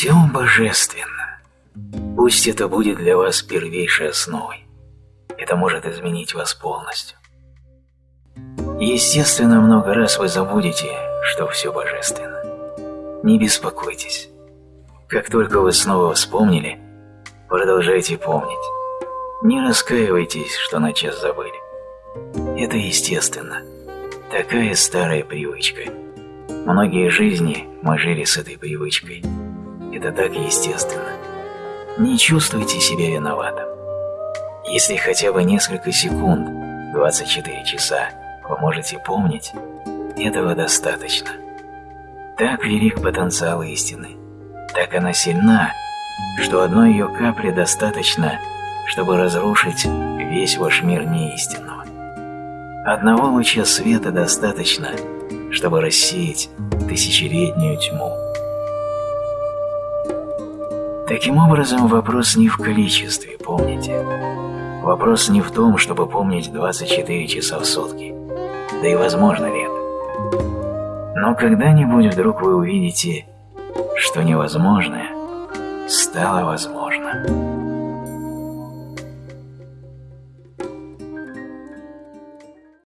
Все божественно. Пусть это будет для вас первейшей основой. Это может изменить вас полностью. Естественно, много раз вы забудете, что все божественно. Не беспокойтесь. Как только вы снова вспомнили, продолжайте помнить. Не раскаивайтесь, что на час забыли. Это естественно. Такая старая привычка. Многие жизни мы жили с этой привычкой. Это так естественно. Не чувствуйте себя виноватым. Если хотя бы несколько секунд, 24 часа, вы можете помнить, этого достаточно. Так велик потенциал истины. Так она сильна, что одной ее капли достаточно, чтобы разрушить весь ваш мир неистинного. Одного луча света достаточно, чтобы рассеять тысячелетнюю тьму. Таким образом, вопрос не в количестве, помните. Вопрос не в том, чтобы помнить 24 часа в сутки. Да и возможно ли это. Но когда-нибудь вдруг вы увидите, что невозможное стало возможным.